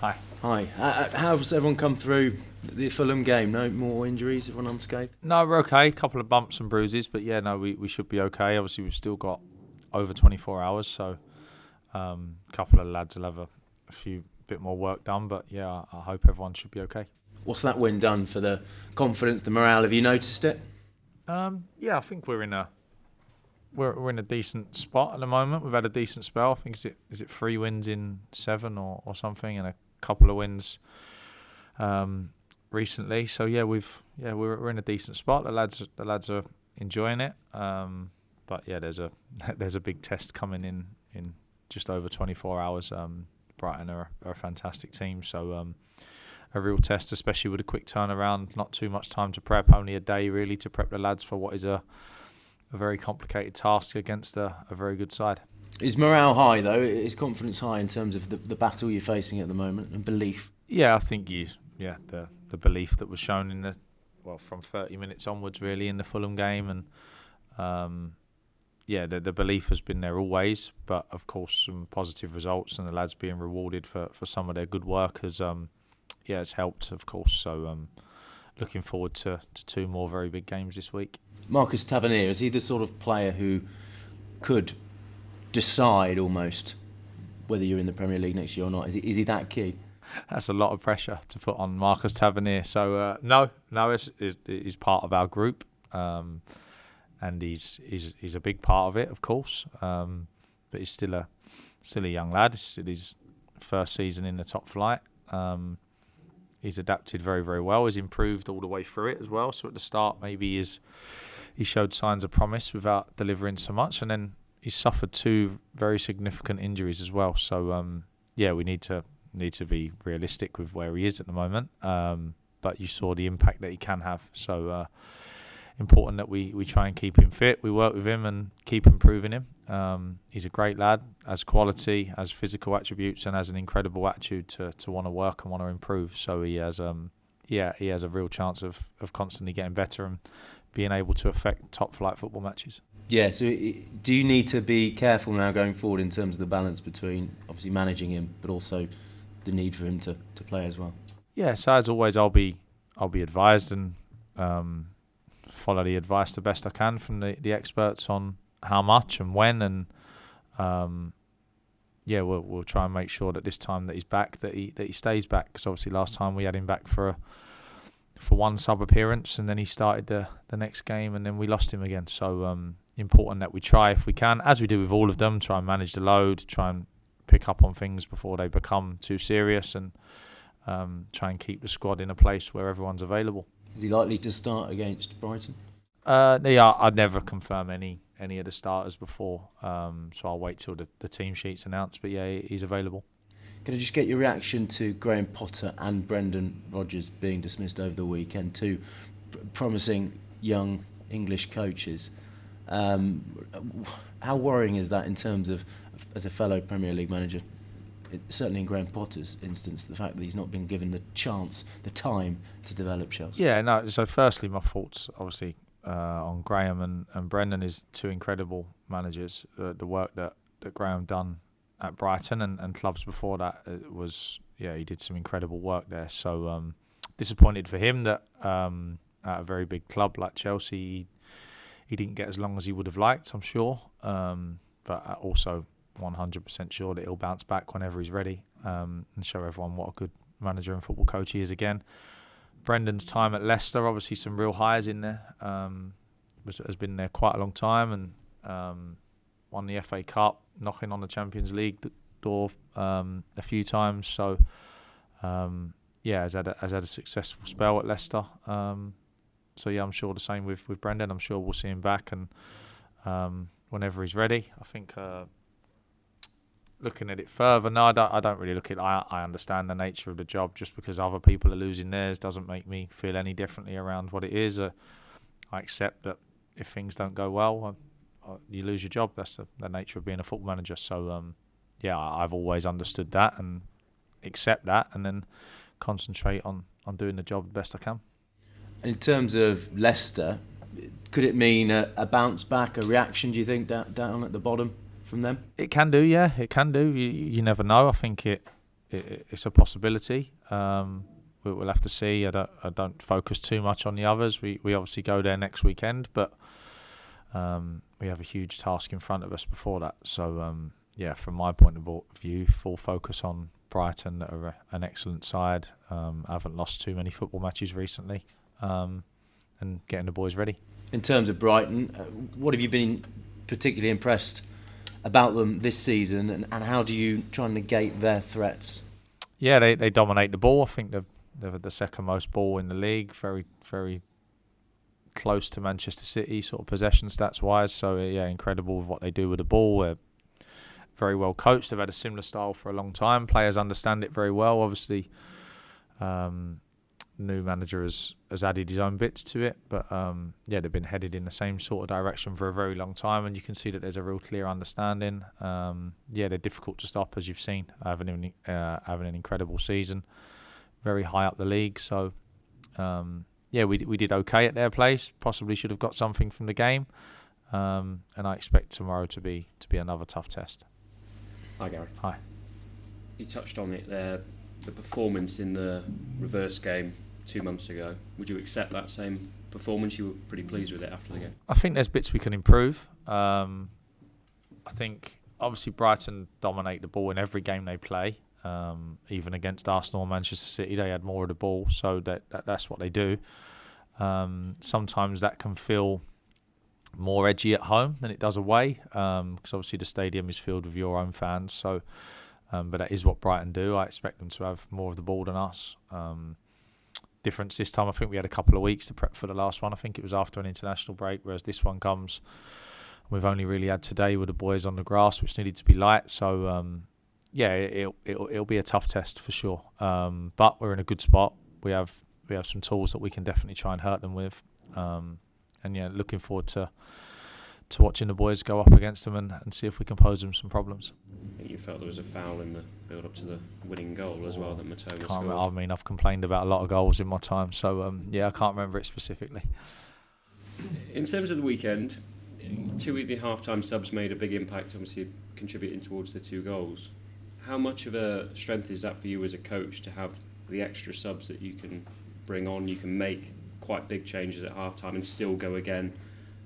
Hi. Hi. Uh, uh, how's everyone come through the Fulham game? No more injuries? Everyone unscathed? No, we're okay. A couple of bumps and bruises, but yeah, no, we, we should be okay. Obviously, we've still got over 24 hours, so um, a couple of lads will have a, a few bit more work done. But yeah, I, I hope everyone should be okay. What's that win done for the confidence, the morale? Have you noticed it? Um, yeah, I think we're in a we're we're in a decent spot at the moment. We've had a decent spell. I think is it is it three wins in seven or, or something, and a couple of wins um, recently. So yeah, we've yeah we're we're in a decent spot. The lads the lads are enjoying it. Um, but yeah, there's a there's a big test coming in in just over 24 hours. Um, Brighton are, are, a fantastic team, so um, a real test, especially with a quick turnaround. Not too much time to prep, only a day really to prep the lads for what is a a very complicated task against a, a very good side. Is morale high though? Is confidence high in terms of the, the battle you're facing at the moment and belief? Yeah, I think you. Yeah, the the belief that was shown in the well from 30 minutes onwards, really in the Fulham game, and um, yeah, the the belief has been there always. But of course, some positive results and the lads being rewarded for, for some of their good work has um, yeah, it's helped, of course. So um, looking forward to, to two more very big games this week. Marcus Tavernier is he the sort of player who could decide almost whether you're in the Premier League next year or not? Is he, is he that key? That's a lot of pressure to put on Marcus Tavernier. So uh, no, no, he's, he's part of our group, um, and he's he's he's a big part of it, of course. Um, but he's still a still a young lad. It's his first season in the top flight. Um, he's adapted very very well. He's improved all the way through it as well. So at the start, maybe he's he showed signs of promise without delivering so much, and then he suffered two very significant injuries as well. So um, yeah, we need to need to be realistic with where he is at the moment. Um, but you saw the impact that he can have. So uh, important that we, we try and keep him fit. We work with him and keep improving him. Um, he's a great lad, has quality, has physical attributes, and has an incredible attitude to, to want to work and want to improve. So he has um yeah he has a real chance of, of constantly getting better and being able to affect top flight football matches. Yeah, so do you need to be careful now going forward in terms of the balance between obviously managing him, but also the need for him to, to play as well? Yeah, so as always, I'll be I'll be advised and um, follow the advice the best I can from the, the experts on how much and when, and um, yeah, we'll we'll try and make sure that this time that he's back that he that he stays back because obviously last time we had him back for a for one sub appearance, and then he started the the next game, and then we lost him again. So um, important that we try if we can, as we do with all of them, try and manage the load, try and pick up on things before they become too serious, and um, try and keep the squad in a place where everyone's available. Is he likely to start against Brighton? Uh, yeah, I'd never confirm any any of the starters before, um, so I'll wait till the, the team sheet's announced. But yeah, he's available. Can I just get your reaction to Graham Potter and Brendan Rodgers being dismissed over the weekend? Two promising young English coaches. Um, how worrying is that in terms of, as a fellow Premier League manager, it, certainly in Graham Potter's instance, the fact that he's not been given the chance, the time to develop Chelsea? Yeah, no. So, firstly, my thoughts obviously uh, on Graham and, and Brendan is two incredible managers. Uh, the work that, that Graham done at Brighton and, and clubs before that was yeah he did some incredible work there. So um, disappointed for him that um, at a very big club like Chelsea he didn't get as long as he would have liked. I'm sure, um, but also 100% sure that he'll bounce back whenever he's ready um, and show everyone what a good manager and football coach he is again. Brendan's time at Leicester, obviously some real highs in there. Um, was, has been there quite a long time and um, won the FA Cup, knocking on the Champions League door um, a few times. So, um, yeah, has had a, has had a successful spell at Leicester. Um, so yeah, I'm sure the same with with Brendan. I'm sure we'll see him back and um, whenever he's ready. I think. Uh, looking at it further, no, I don't, I don't really look at it. I, I understand the nature of the job. Just because other people are losing theirs doesn't make me feel any differently around what it is. Uh, I accept that if things don't go well, uh, you lose your job. That's the, the, nature of being a football manager. So um, yeah, I've always understood that and accept that, and then concentrate on on doing the job the best I can. In terms of Leicester, could it mean a, a bounce back, a reaction? Do you think down, down at the bottom from them? It can do, yeah, it can do. You, you never know. I think it it, it's a possibility. Um, we, will have to see. I don't I don't focus too much on the others. We we obviously go there next weekend, but um, we have a huge task in front of us before that. So um, yeah, from my point of view, full focus on Brighton, that are an excellent side. Um, I haven't lost too many football matches recently, um, and getting the boys ready. In terms of Brighton, uh, what have you been particularly impressed about them this season, and, and how do you try and negate their threats? Yeah, they, they dominate the ball. I think they've they're the second most ball in the league. Very very close to Manchester City, sort of possession stats wise. So yeah, incredible what they do with the ball. They're very well coached. They've had a similar style for a long time. Players understand it very well. Obviously, um, new manager has has added his own bits to it, but um, yeah, they've been headed in the same sort of direction for a very long time, and you can see that there's a real clear understanding. Um, yeah, they're difficult to stop, as you've seen, having uh, having an incredible season, very high up the league. So um, yeah, we we did okay at their place. Possibly should have got something from the game, um, and I expect tomorrow to be to be another tough test. Hi, Gary. Hi. You touched on it there, the performance in the reverse game two months ago. Would you accept that same performance? You were pretty pleased with it after the game. I think there's bits we can improve. Um, I think obviously Brighton dominate the ball in every game they play. Um, even against Arsenal and Manchester City, they had more of the ball, so that, that that's what they do. Um, sometimes that can feel more edgy at home than it does away, because um, obviously the stadium is filled with your own fans. So, um, but that is what Brighton do. I expect them to have more of the ball than us. Um, difference this time, I think we had a couple of weeks to prep for the last one. I think it was after an international break, whereas this one comes. We've only really had today with the boys on the grass, which needed to be light. So um, yeah, it'll, it'll, it'll be a tough test for sure. Um, but we're in a good spot. We have we have some tools that we can definitely try and hurt them with. Um, and yeah, looking forward to to watching the boys go up against them and, and see if we can pose them some problems. I think you felt there was a foul in the build up to the winning goal as well that Mitoma scored. Remember, I mean, I've complained about a lot of goals in my time, so um, yeah, I can't remember it specifically. In terms of the weekend, two of the half-time subs made a big impact, obviously contributing towards the two goals how much of a strength is that for you as a coach to have the extra subs that you can bring on? You can make quite big changes at halftime and still go again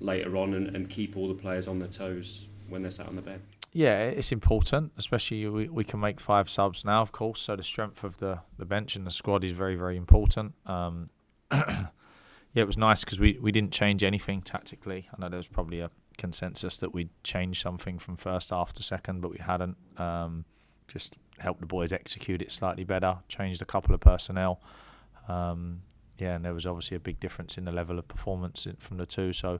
later on and, and keep all the players on their toes when they're sat on the bench. Yeah, it's important, especially we, we can make five subs now, of course. So the strength of the, the bench and the squad is very, very important. Um, yeah, it was nice because we, we didn't change anything tactically. I know there was probably a consensus that we'd change something from first half to second, but we hadn't. Um, just helped the boys execute it slightly better, changed a couple of personnel. Um, yeah, and there was obviously a big difference in the level of performance from the two. So,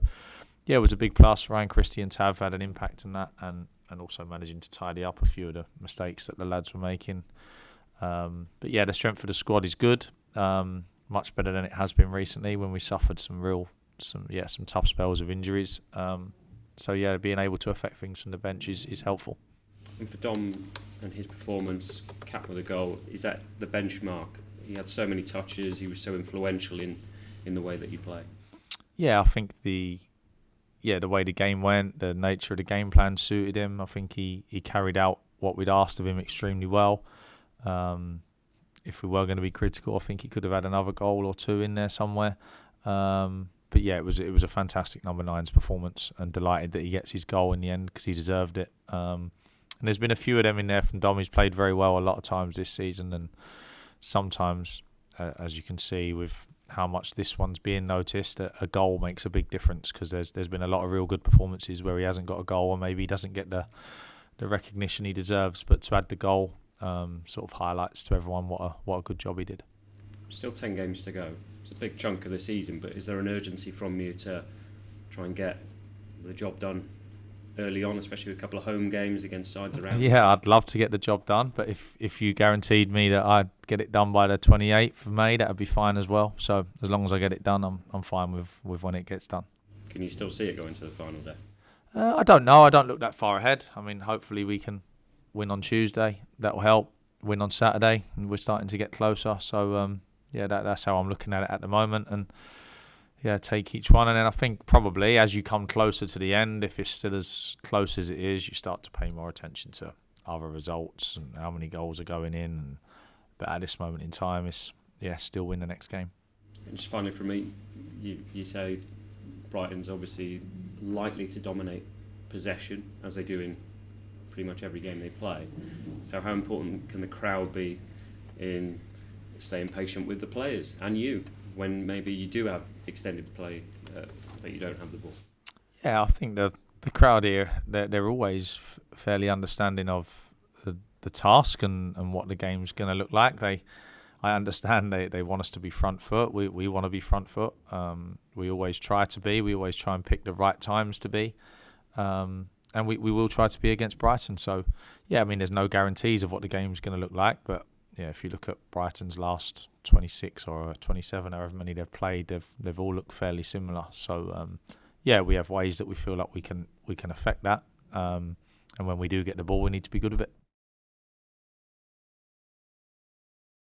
yeah, it was a big plus. Ryan Christie and Tav had an impact in that, and and also managing to tidy up a few of the mistakes that the lads were making. Um, but yeah, the strength of the squad is good, um, much better than it has been recently when we suffered some real, some yeah, some tough spells of injuries. Um, so yeah, being able to affect things from the bench is, is helpful. And for Dom and his performance, cap with a goal, is that the benchmark? He had so many touches. He was so influential in, in the way that he played. Yeah, I think the yeah the way the game went, the nature of the game plan suited him. I think he, he carried out what we'd asked of him extremely well. Um, if we were going to be critical, I think he could have had another goal or two in there somewhere. Um, but yeah, it was it was a fantastic number nine's performance, and delighted that he gets his goal in the end because he deserved it. Um, and there's been a few of them in there from Dom. He's played very well a lot of times this season, and sometimes, uh, as you can see, with how much this one's being noticed, a, a goal makes a big difference because there's there's been a lot of real good performances where he hasn't got a goal or maybe he doesn't get the the recognition he deserves. But to add the goal, um, sort of highlights to everyone what a what a good job he did. Still ten games to go. It's a big chunk of the season, but is there an urgency from you to try and get the job done early on, especially with a couple of home games against sides around. Yeah, I'd love to get the job done, but if if you guaranteed me that I'd get it done by the 28th of May, that'd be fine as well. So as long as I get it done, I'm I'm fine with with when it gets done. Can you still see it going to the final day? Uh, I don't know. I don't look that far ahead. I mean, hopefully we can win on Tuesday. That will help. Win on Saturday, and we're starting to get closer. So um, yeah, that, that's how I'm looking at it at the moment, and yeah, take each one. And then I think probably as you come closer to the end, if it's still as close as it is, you start to pay more attention to other results and how many goals are going in. But at this moment in time, it's yeah, still win the next game. And just finally for me, you, you say Brighton's obviously likely to dominate possession as they do in pretty much every game they play. So how important can the crowd be in staying patient with the players and you when maybe you do have extended play uh, that you don't have the ball? Yeah, I think the the crowd here they're, they're always fairly understanding of the, the task and, and what the game's going to look like. They I understand they, they want us to be front foot. We we want to be front foot. Um, we always try to be. We always try and pick the right times to be. Um, and we, we will try to be against Brighton. So, yeah, I mean, there's no guarantees of what the game's going to look like. But, yeah, if you look at Brighton's last 26 or 27, however many they've played, they've they've all looked fairly similar. So, um, yeah, we have ways that we feel like we can we can affect that. Um, and when we do get the ball, we need to be good with it.